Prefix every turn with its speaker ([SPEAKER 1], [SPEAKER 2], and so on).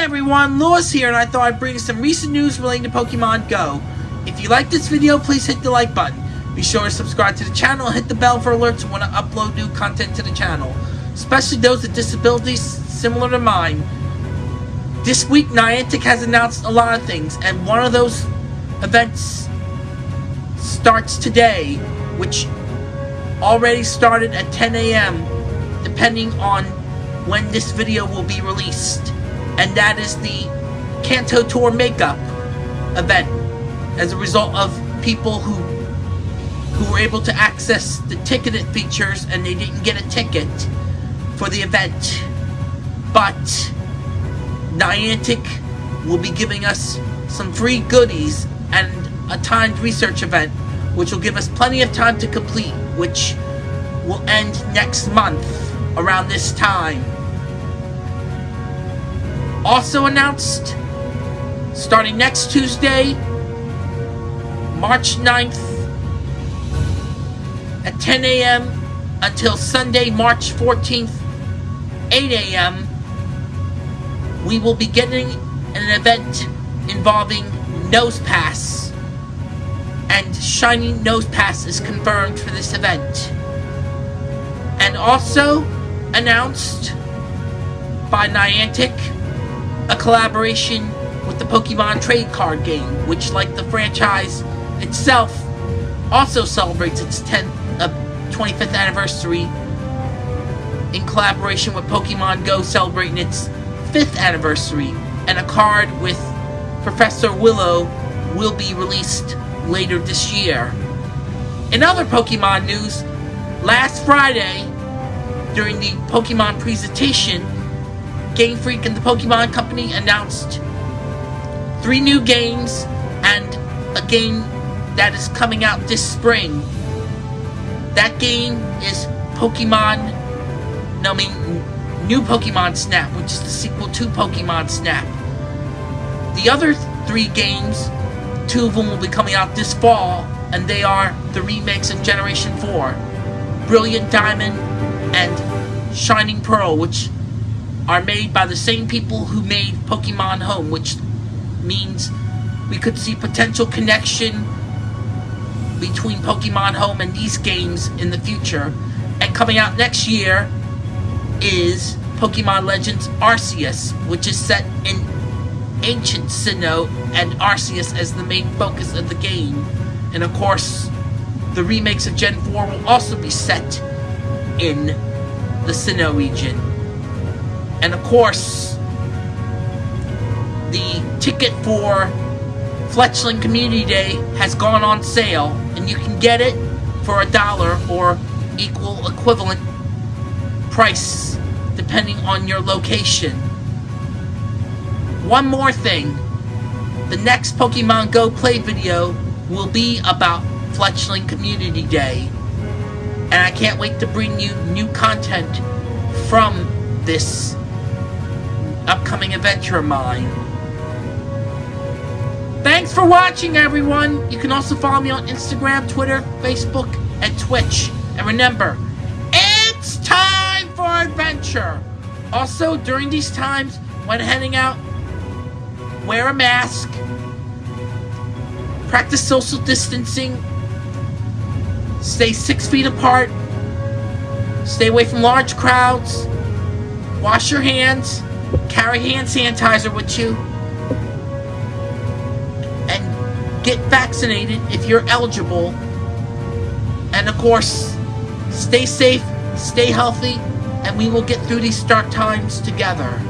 [SPEAKER 1] everyone, Lewis here, and I thought I'd bring some recent news relating to Pokemon Go. If you like this video, please hit the like button. Be sure to subscribe to the channel and hit the bell for alerts when I upload new content to the channel, especially those with disabilities similar to mine. This week, Niantic has announced a lot of things, and one of those events starts today, which already started at 10 a.m., depending on when this video will be released and that is the Kanto Tour makeup event as a result of people who who were able to access the ticketed features and they didn't get a ticket for the event. But Niantic will be giving us some free goodies and a timed research event which will give us plenty of time to complete which will end next month around this time. Also announced, starting next Tuesday, March 9th, at 10 a.m. until Sunday, March 14th, 8 a.m., we will be getting an event involving Nosepass. And Shiny Nosepass is confirmed for this event. And also announced by Niantic a collaboration with the Pokemon trade card game, which, like the franchise itself, also celebrates its 10th, uh, 25th anniversary in collaboration with Pokemon Go celebrating its 5th anniversary, and a card with Professor Willow will be released later this year. In other Pokemon news, last Friday, during the Pokemon presentation, Game Freak and the Pokemon Company announced three new games and a game that is coming out this spring. That game is Pokemon, no, I mean, New Pokemon Snap, which is the sequel to Pokemon Snap. The other three games, two of them will be coming out this fall, and they are the remakes of Generation 4 Brilliant Diamond and Shining Pearl, which are made by the same people who made Pokemon Home, which means we could see potential connection between Pokemon Home and these games in the future. And coming out next year is Pokemon Legends Arceus, which is set in ancient Sinnoh and Arceus as the main focus of the game. And of course, the remakes of Gen 4 will also be set in the Sinnoh region. And of course, the ticket for Fletchling Community Day has gone on sale, and you can get it for a dollar or equal equivalent price depending on your location. One more thing. The next Pokemon Go play video will be about Fletchling Community Day. And I can't wait to bring you new content from this upcoming adventure of mine. Thanks for watching, everyone! You can also follow me on Instagram, Twitter, Facebook, and Twitch. And remember, it's time for adventure! Also, during these times, when heading out, wear a mask, practice social distancing, stay six feet apart, stay away from large crowds, wash your hands, Carry hand sanitizer with you. And get vaccinated if you're eligible. And of course, stay safe, stay healthy, and we will get through these dark times together.